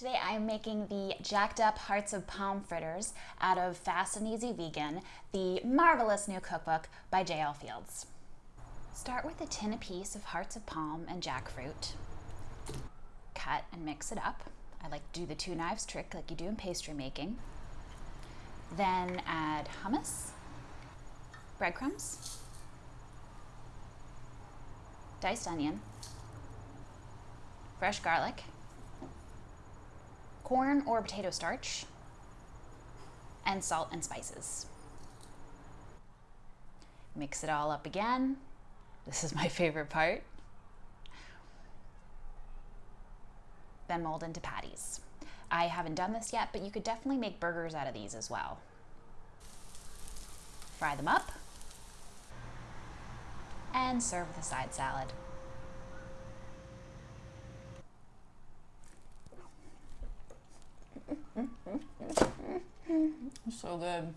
Today I am making the jacked up hearts of palm fritters out of Fast and Easy Vegan, the marvelous new cookbook by J.L. Fields. Start with a tin apiece of hearts of palm and jackfruit. Cut and mix it up. I like to do the two knives trick like you do in pastry making. Then add hummus, breadcrumbs, diced onion, fresh garlic, corn or potato starch, and salt and spices. Mix it all up again. This is my favorite part. Then mold into patties. I haven't done this yet, but you could definitely make burgers out of these as well. Fry them up and serve with a side salad. So good.